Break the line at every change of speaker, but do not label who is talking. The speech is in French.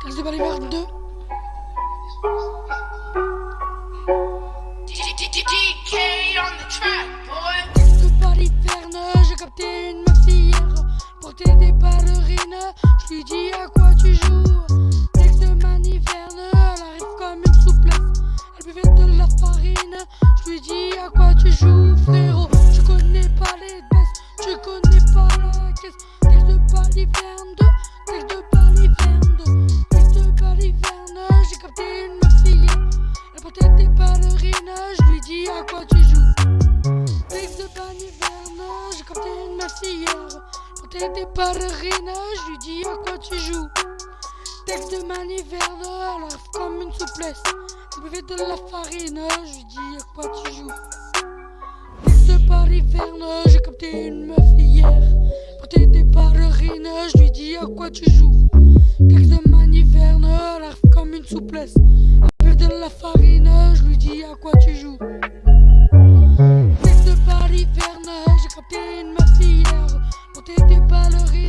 Texte de baliverne, j'ai capté une meuf hier Porter des ballerines, je lui dis à quoi tu joues. Texte de maniverne, elle arrive comme une souplesse. Elle buvait de la farine, je lui dis à quoi tu joues frérot. Je connais pas les baisses, je connais pas la caisse. Texte de baliverne, texte je lui dis à quoi tu joues j'ai capté une meuf hier. Pour des ballerines, je lui dis à quoi tu joues. Texte de maniverne, elle arrive comme une souplesse. Elle buvait de la farine, je lui dis à quoi tu joues. Texte de baliverne, j'ai capté une meuf hier. Pour des ballerines, je lui dis à quoi tu joues. Texte de farine, je lui dis à quoi tu joues. Tête de Paris, Verne, j'ai capté une meuf hier. On t'était ballerine,